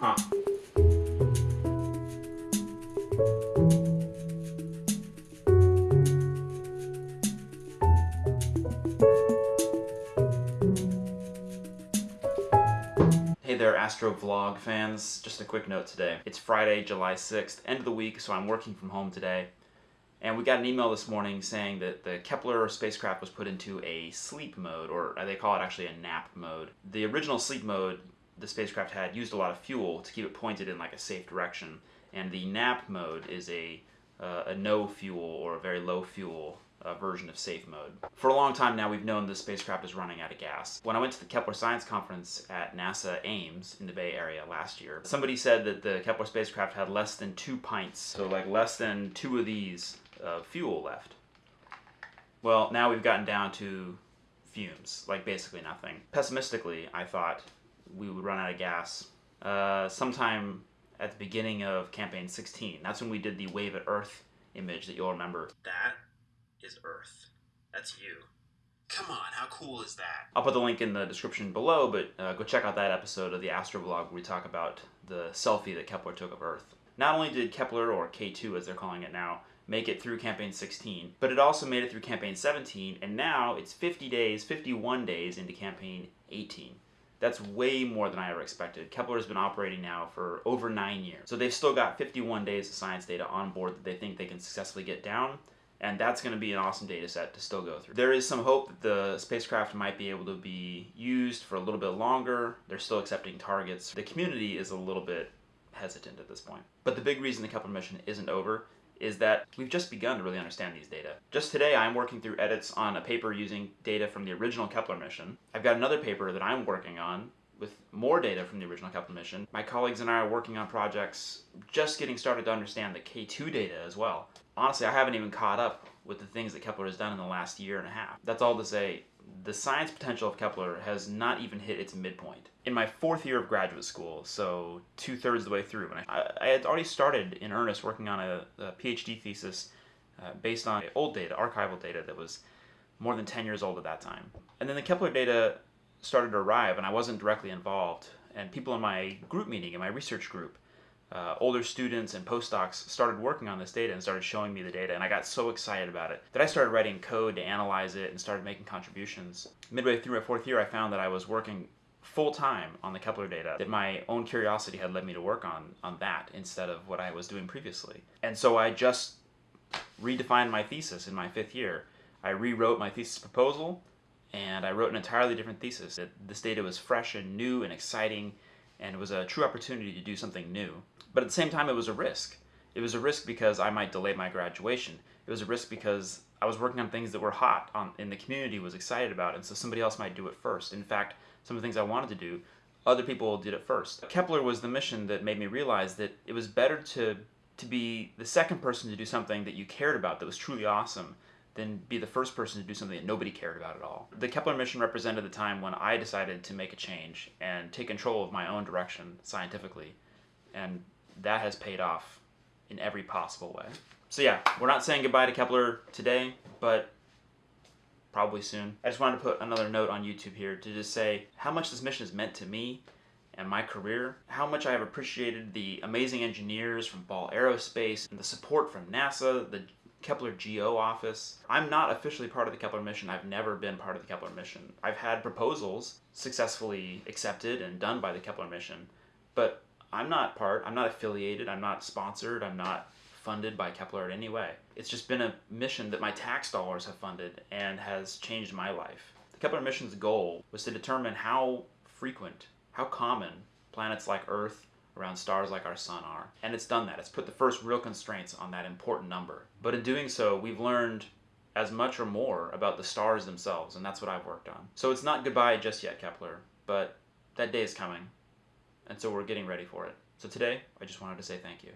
Huh. Hey there Astro Vlog fans, just a quick note today. It's Friday, July 6th, end of the week, so I'm working from home today. And we got an email this morning saying that the Kepler spacecraft was put into a sleep mode, or they call it actually a nap mode. The original sleep mode the spacecraft had used a lot of fuel to keep it pointed in like a safe direction, and the nap mode is a, uh, a no fuel or a very low fuel uh, version of safe mode. For a long time now, we've known the spacecraft is running out of gas. When I went to the Kepler Science Conference at NASA Ames in the Bay Area last year, somebody said that the Kepler spacecraft had less than two pints, so like less than two of these of fuel left. Well, now we've gotten down to fumes, like basically nothing. Pessimistically, I thought we would run out of gas uh, sometime at the beginning of campaign 16. That's when we did the wave at Earth image that you'll remember. That is Earth. That's you. Come on, how cool is that? I'll put the link in the description below, but uh, go check out that episode of the Astrovlog where we talk about the selfie that Kepler took of Earth. Not only did Kepler, or K2 as they're calling it now, make it through campaign 16, but it also made it through campaign 17, and now it's 50 days, 51 days into campaign 18. That's way more than I ever expected. Kepler has been operating now for over nine years. So they've still got 51 days of science data on board that they think they can successfully get down. And that's going to be an awesome data set to still go through. There is some hope that the spacecraft might be able to be used for a little bit longer. They're still accepting targets. The community is a little bit hesitant at this point. But the big reason the Kepler mission isn't over is that we've just begun to really understand these data. Just today I'm working through edits on a paper using data from the original Kepler mission. I've got another paper that I'm working on with more data from the original Kepler mission. My colleagues and I are working on projects just getting started to understand the K2 data as well. Honestly, I haven't even caught up with the things that Kepler has done in the last year and a half. That's all to say, the science potential of Kepler has not even hit its midpoint. In my fourth year of graduate school, so two-thirds of the way through, and I, I, had already started in earnest working on a, a PhD thesis uh, based on old data, archival data that was more than 10 years old at that time. And then the Kepler data started to arrive and I wasn't directly involved. And people in my group meeting, in my research group, uh, older students and postdocs started working on this data and started showing me the data and I got so excited about it that I started writing code to analyze it and started making contributions. Midway through my fourth year I found that I was working full-time on the Kepler data, that my own curiosity had led me to work on, on that instead of what I was doing previously. And so I just redefined my thesis in my fifth year. I rewrote my thesis proposal and I wrote an entirely different thesis. That this data was fresh and new and exciting and it was a true opportunity to do something new. But at the same time, it was a risk. It was a risk because I might delay my graduation. It was a risk because I was working on things that were hot on, and the community was excited about, and so somebody else might do it first. In fact, some of the things I wanted to do, other people did it first. Kepler was the mission that made me realize that it was better to to be the second person to do something that you cared about that was truly awesome than be the first person to do something that nobody cared about at all. The Kepler mission represented the time when I decided to make a change and take control of my own direction scientifically. And that has paid off in every possible way. So yeah, we're not saying goodbye to Kepler today, but probably soon. I just wanted to put another note on YouTube here to just say how much this mission has meant to me and my career, how much I have appreciated the amazing engineers from Ball Aerospace, and the support from NASA, the Kepler GO office. I'm not officially part of the Kepler mission. I've never been part of the Kepler mission. I've had proposals successfully accepted and done by the Kepler mission, but I'm not part, I'm not affiliated, I'm not sponsored, I'm not funded by Kepler in any way. It's just been a mission that my tax dollars have funded and has changed my life. The Kepler mission's goal was to determine how frequent, how common planets like Earth around stars like our sun are. And it's done that. It's put the first real constraints on that important number. But in doing so, we've learned as much or more about the stars themselves, and that's what I've worked on. So it's not goodbye just yet, Kepler, but that day is coming, and so we're getting ready for it. So today, I just wanted to say thank you.